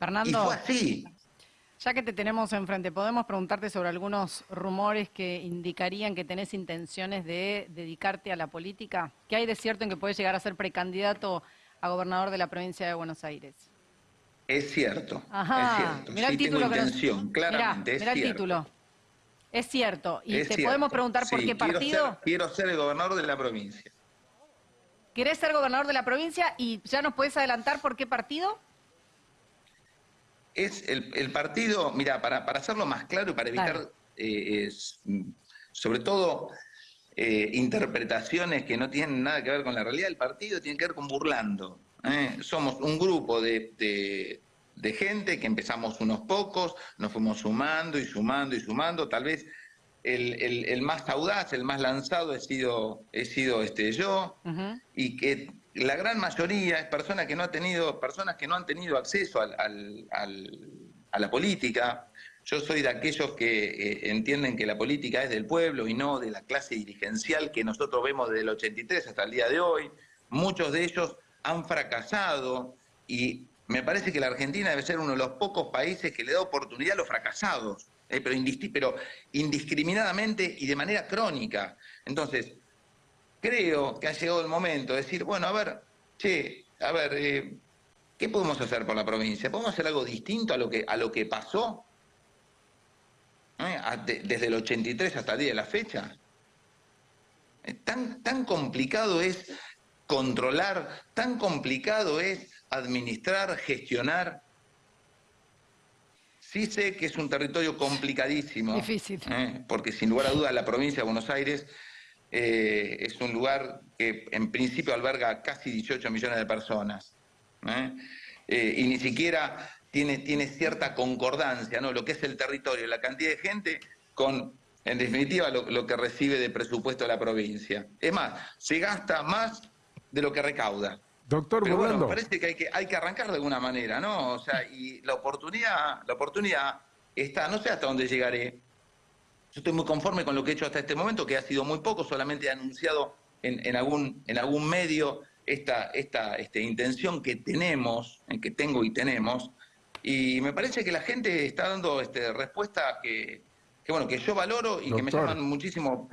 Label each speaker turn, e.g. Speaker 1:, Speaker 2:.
Speaker 1: Fernando.
Speaker 2: Y fue así.
Speaker 1: Ya que te tenemos enfrente, ¿podemos preguntarte sobre algunos rumores que indicarían que tenés intenciones de dedicarte a la política? ¿Qué hay de cierto en que puedes llegar a ser precandidato a gobernador de la provincia de Buenos Aires?
Speaker 2: Es cierto,
Speaker 1: Ajá.
Speaker 2: es cierto.
Speaker 1: Mirá
Speaker 2: sí
Speaker 1: el título
Speaker 2: tengo
Speaker 1: que nos-
Speaker 2: intención, claramente,
Speaker 1: Mirá,
Speaker 2: es
Speaker 1: mirá el
Speaker 2: cierto.
Speaker 1: título. Es cierto. ¿Y
Speaker 2: Es
Speaker 1: te
Speaker 2: cierto.
Speaker 1: podemos preguntar por qué
Speaker 2: quiero
Speaker 1: partido?
Speaker 2: ser- Quiero ser, el gobernador de la provincia.
Speaker 1: ¿Querés ser gobernador de la provincia y ya nos puedes adelantar por qué partido?
Speaker 2: Es el, el partido, mira, para, para hacerlo más claro y para evitar,
Speaker 1: Dale.
Speaker 2: eh, es, mm, sobre todo, eh, interpretaciones que no tienen nada que ver con la realidad, el partido tiene que ver con burlando. ¿eh? Somos un grupo de, de- de gente que empezamos unos pocos, nos fuimos sumando y sumando y sumando, tal vez el, el- el más audaz, el más lanzado he sido, he sido este, yo, y que la gran mayoría es personas que no ha tenido, personas que no han tenido acceso al- a la política. Yo soy de aquellos que eh, entienden que la política es del pueblo y no de la clase dirigencial que nosotros vemos desde el 83 hasta el día de hoy. Muchos de ellos han fracasado y me parece que la Argentina debe ser uno de los pocos países que le da oportunidad a los fracasados, eh, pero indiscriminadamente y de manera crónica. Entonces, creo que ha llegado el momento de decir, bueno, a ver, che, a ver, eh, ¿qué podemos hacer por la provincia? ¿Podemos hacer algo distinto a lo que, a lo que pasó? ¿Eh? Desde el 83 hasta el día de la fecha. Eh, Tan, tan complicado es controlar, tan complicado es administrar, gestionar. Sí sé que es un territorio complicadísimo.
Speaker 1: Difícil.
Speaker 2: ¿eh? porque sin lugar a dudas la provincia de Buenos Aires eh, es un lugar que en principio alberga casi 18 millones de personas. ¿eh? Eh, y ni siquiera tiene, tiene cierta concordancia, ¿no? Lo que es el territorio, la cantidad de gente con, en definitiva, lo, lo que recibe de presupuesto la provincia. Es más, se gasta más de lo que recauda.
Speaker 3: Doctor
Speaker 2: Pero bueno,
Speaker 3: Burlando,
Speaker 2: parece que hay, que hay que arrancar de alguna manera, ¿no? O sea, y la oportunidad, la oportunidad está, no sé hasta dónde llegaré. Yo estoy muy conforme con lo que he hecho hasta este momento, que ha sido muy poco, solamente he anunciado en, en algún, en algún medio esta, esta este, intención que tenemos, en que tengo y tenemos, y me parece que la gente está dando este, respuestas que, que, bueno, que yo valoro y que me llaman muchísimo